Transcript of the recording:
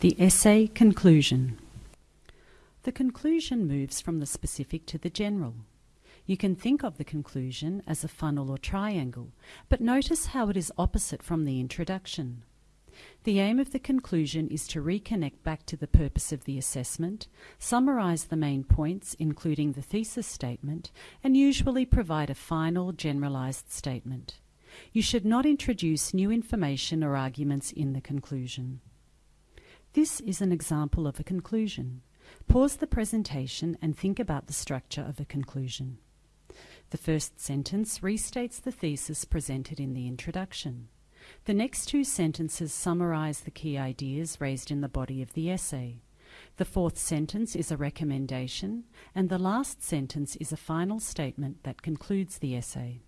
The essay conclusion. The conclusion moves from the specific to the general. You can think of the conclusion as a funnel or triangle, but notice how it is opposite from the introduction. The aim of the conclusion is to reconnect back to the purpose of the assessment, summarise the main points, including the thesis statement, and usually provide a final generalised statement. You should not introduce new information or arguments in the conclusion. This is an example of a conclusion. Pause the presentation and think about the structure of a conclusion. The first sentence restates the thesis presented in the introduction. The next two sentences summarize the key ideas raised in the body of the essay. The fourth sentence is a recommendation, and the last sentence is a final statement that concludes the essay.